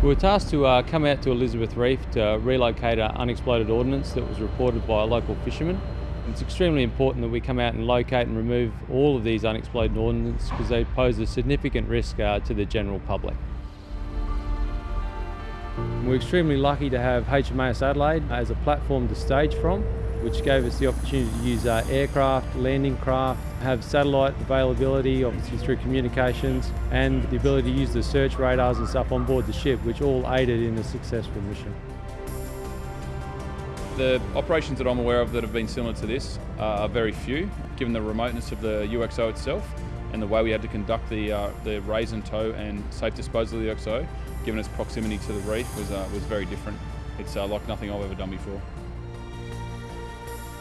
We were tasked to uh, come out to Elizabeth Reef to relocate an unexploded ordnance that was reported by a local fisherman. It's extremely important that we come out and locate and remove all of these unexploded ordnance because they pose a significant risk uh, to the general public. We're extremely lucky to have HMAS Adelaide as a platform to stage from, which gave us the opportunity to use uh, aircraft, landing craft, have satellite availability, obviously through communications, and the ability to use the search radars and stuff on board the ship, which all aided in a successful mission. The operations that I'm aware of that have been similar to this uh, are very few, given the remoteness of the UXO itself and the way we had to conduct the, uh, the raise and tow and safe disposal of the UXO, given its proximity to the reef, was, uh, was very different. It's uh, like nothing I've ever done before.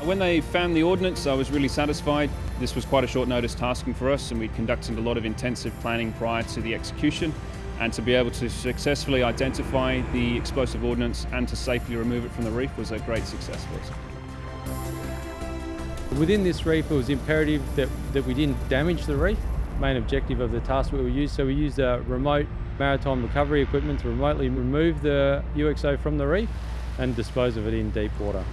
When they found the ordnance, I was really satisfied. This was quite a short notice tasking for us and we conducted a lot of intensive planning prior to the execution and to be able to successfully identify the explosive ordnance and to safely remove it from the reef was a great success for us. Within this reef, it was imperative that, that we didn't damage the reef, main objective of the task we used. So we used a remote maritime recovery equipment to remotely remove the UXO from the reef and dispose of it in deep water.